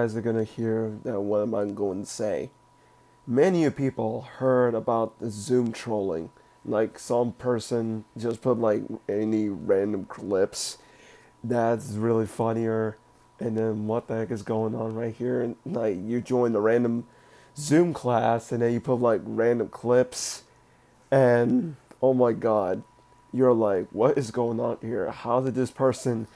guys are gonna hear that what am I going to say. Many people heard about the Zoom trolling. Like some person just put like any random clips. That's really funnier. And then what the heck is going on right here? And like you join the random Zoom class and then you put like random clips. And oh my god you're like what is going on here? How did this person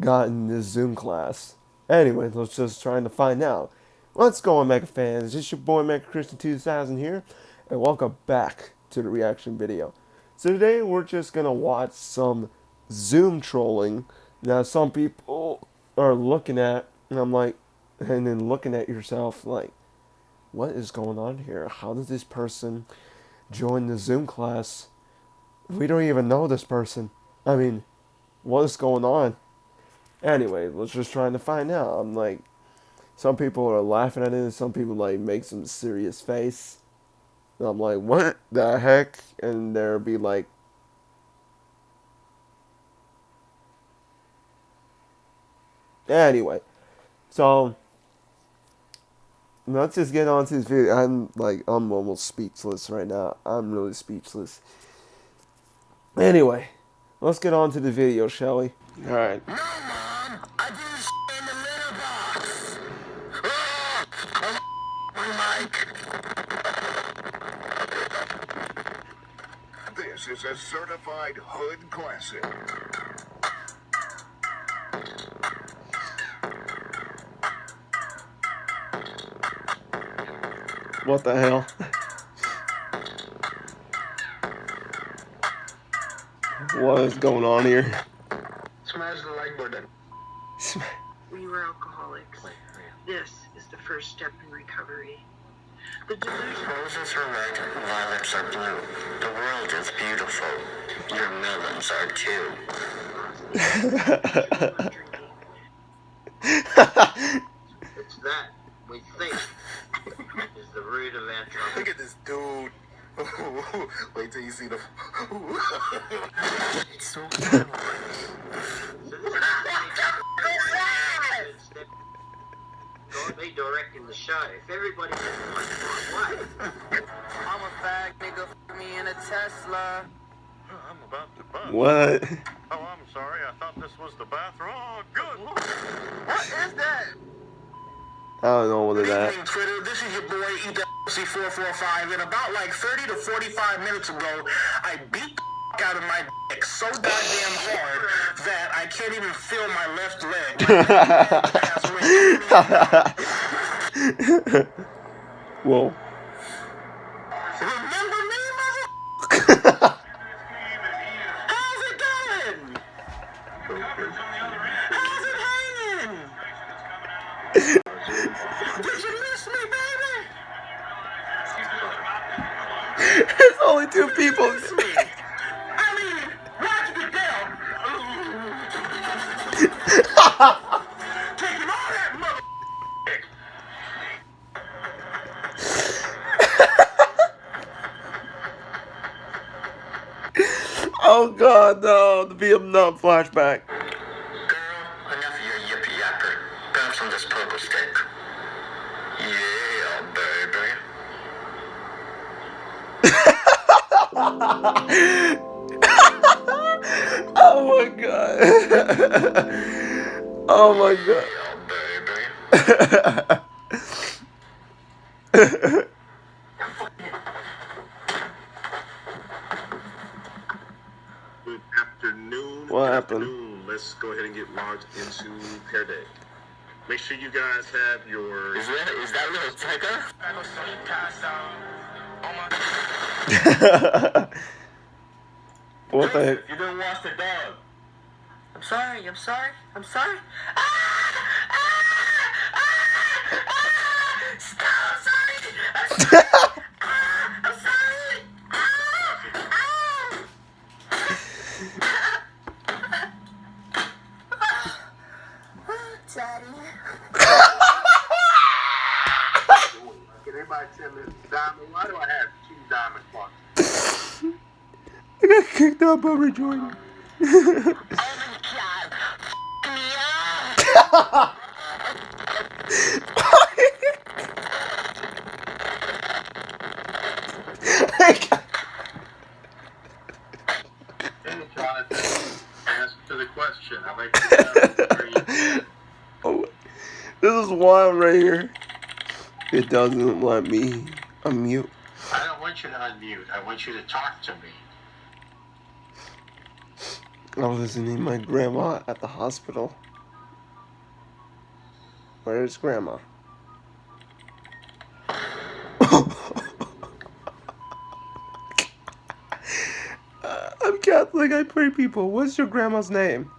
got in this Zoom class anyway let's just trying to find out what's going Mega fans this your boy Mega Christian 2000 here and welcome back to the reaction video so today we're just gonna watch some Zoom trolling now some people are looking at, and I'm like, and then looking at yourself like, what is going on here? How did this person join the Zoom class? We don't even know this person. I mean, what is going on? Anyway, let's just trying to find out. I'm like, some people are laughing at it, and some people like make some serious face. And I'm like, what the heck? And there'll be like Anyway, so let's just get on to this video. I'm like, I'm almost speechless right now. I'm really speechless. Anyway, let's get on to the video, shall we? All right. No, Mom, I did in the litter box. Oh, This is a certified hood classic. What the hell? what is going on here? Smash the like button. We were alcoholics. This is the first step in recovery. The delusion. Roses are red, violets are blue. The world is beautiful. Your melons are too. it's that we think is the root of our trouble. Look at this dude. Wait till you see the. it's so cute. God be directing the show. If everybody just went one way. I'm a fag nigga, f me in a Tesla. I'm about to bust. What? Oh, I'm sorry. I thought this was the bathroom. Oh, good. What is that? I don't know what is that. Good evening, Twitter. This is your boy EWC445, and about like 30 to 45 minutes ago, I beat the out of my dick so goddamn hard that I can't even feel my left leg. Whoa. Remember me, mother? How's it going? How's it hanging? Did you miss me, baby? There's only two people. Oh god, no, the Vietnam flashback. Girl, enough of your yippee yapper. Bounce on this purple stick. Yeah, baby. oh my god. oh my god. Yeah, baby. Good afternoon. What happened? Afternoon. Let's go ahead and get logged into Pair Day. Make sure you guys have your. Is that, is that little Tigger? what the heck? You didn't wash the dog. I'm sorry, I'm sorry, I'm sorry. Ah! Ah! Ah! Stop, sorry. I'm sorry. Daddy. Can everybody tell me, Diamond, why do I have two diamond clocks? I got kicked out by Rejoining. Oh my god. F me wild right here. It doesn't let me unmute. I don't want you to unmute. I want you to talk to me. I'm visiting my grandma at the hospital. Where's grandma? I'm Catholic. I pray people. What's your grandma's name?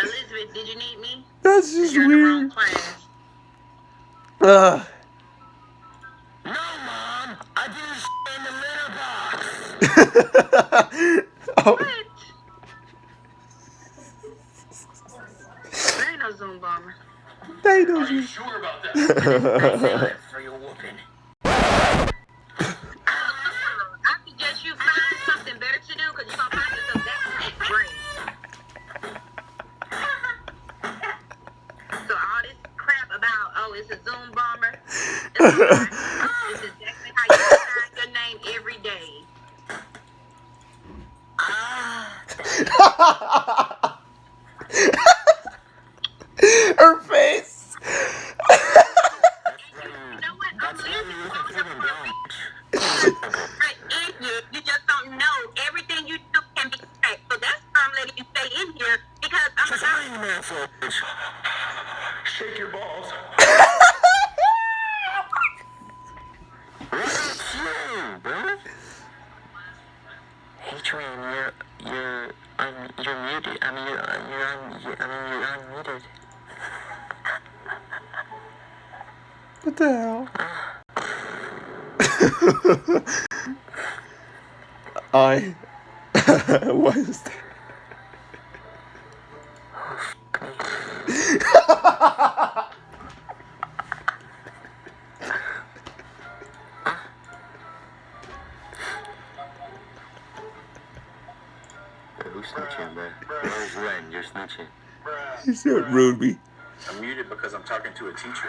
Elizabeth, did you need me? That's just You're in the wrong weird. class. Ugh. No, Mom! I did in the litter box! oh, What? There ain't no Zoom bomber. they Are know you you. sure about that? It's not. Exactly how you sign your name every day. Ah. Her face. You know what? I'm leaving Right, idiot. You just don't know. Everything you do can be tracked. So that's why I'm letting you stay in here because I'm about Shake your balls. Hey, Twain, you're, you're, um, you're muted. I mean, you're, uh, you're, un, you're, I mean, you're unmuted. What the hell? I. what is that? Who's snitching, bro? Where's Len? You're snitching. He said Ruby. I'm muted because I'm talking to a teacher.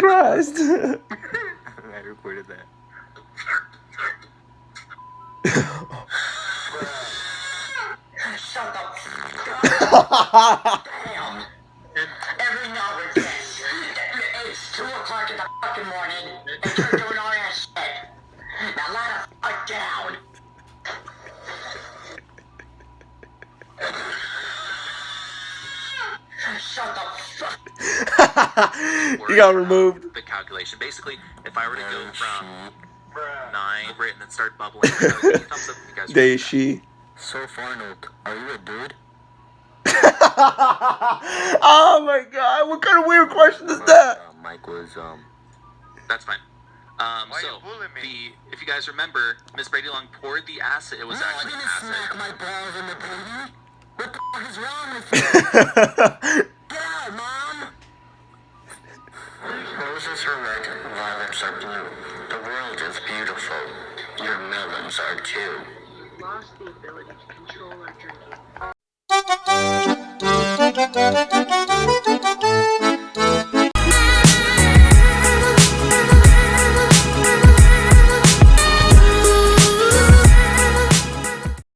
Christ. I recorded that. Shut the fuck he got removed. The calculation. Basically, if I were to go from nine over it and then start bubbling, give me a thumbs up you guys. They, she. Surf Arnold, are you a dude? oh my god, what kind of weird question is that? Uh, Mike was, um, That's fine. Um, Why so you bullying me? the if you guys remember, Miss Brady Long poured the acid. It was No, I actually didn't acid. smack my balls in the booty. What the fuck is wrong with you? Get out, Mom! Are red, violets are blue. The world is beautiful. Your melons are too. Lost the ability to control our drinking.